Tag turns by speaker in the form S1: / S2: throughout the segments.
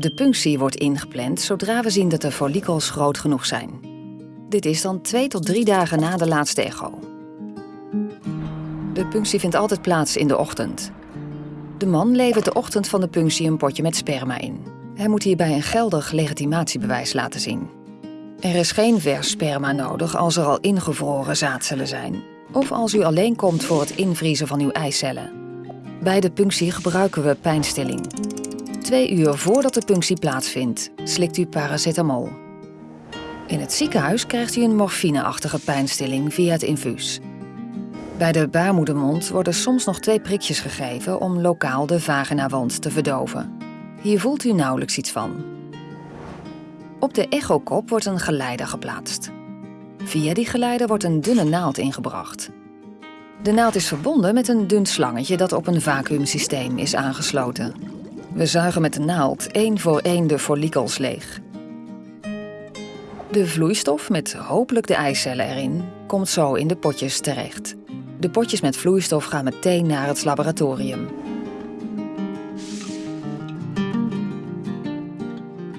S1: De punctie wordt ingepland zodra we zien dat de follikels groot genoeg zijn. Dit is dan twee tot drie dagen na de laatste echo. De punctie vindt altijd plaats in de ochtend. De man levert de ochtend van de punctie een potje met sperma in. Hij moet hierbij een geldig legitimatiebewijs laten zien. Er is geen vers sperma nodig als er al ingevroren zaadcellen zijn, of als u alleen komt voor het invriezen van uw eicellen. Bij de punctie gebruiken we pijnstilling. Twee uur voordat de punctie plaatsvindt, slikt u paracetamol. In het ziekenhuis krijgt u een morfineachtige pijnstilling via het infuus. Bij de baarmoedermond worden soms nog twee prikjes gegeven om lokaal de vaginawand te verdoven. Hier voelt u nauwelijks iets van. Op de echokop wordt een geleider geplaatst. Via die geleider wordt een dunne naald ingebracht. De naald is verbonden met een dun slangetje dat op een vacuümsysteem is aangesloten. We zuigen met de naald één voor één de follikels leeg. De vloeistof met hopelijk de eicellen erin komt zo in de potjes terecht. De potjes met vloeistof gaan meteen naar het laboratorium.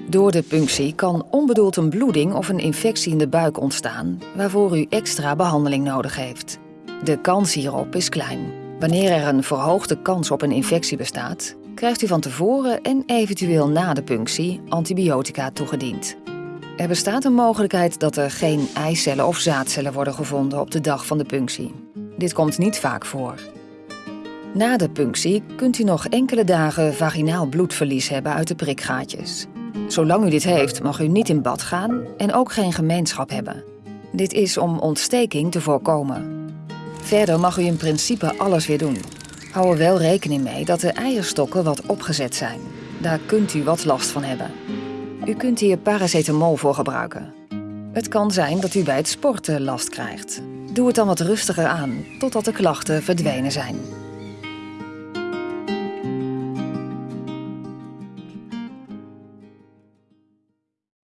S1: Door de punctie kan onbedoeld een bloeding of een infectie in de buik ontstaan, waarvoor u extra behandeling nodig heeft. De kans hierop is klein. Wanneer er een verhoogde kans op een infectie bestaat, krijgt u van tevoren en eventueel na de punctie antibiotica toegediend. Er bestaat een mogelijkheid dat er geen eicellen of zaadcellen worden gevonden op de dag van de punctie. Dit komt niet vaak voor. Na de punctie kunt u nog enkele dagen vaginaal bloedverlies hebben uit de prikgaatjes. Zolang u dit heeft, mag u niet in bad gaan en ook geen gemeenschap hebben. Dit is om ontsteking te voorkomen. Verder mag u in principe alles weer doen. Hou er wel rekening mee dat de eierstokken wat opgezet zijn. Daar kunt u wat last van hebben. U kunt hier paracetamol voor gebruiken. Het kan zijn dat u bij het sporten last krijgt. Doe het dan wat rustiger aan, totdat de klachten verdwenen zijn.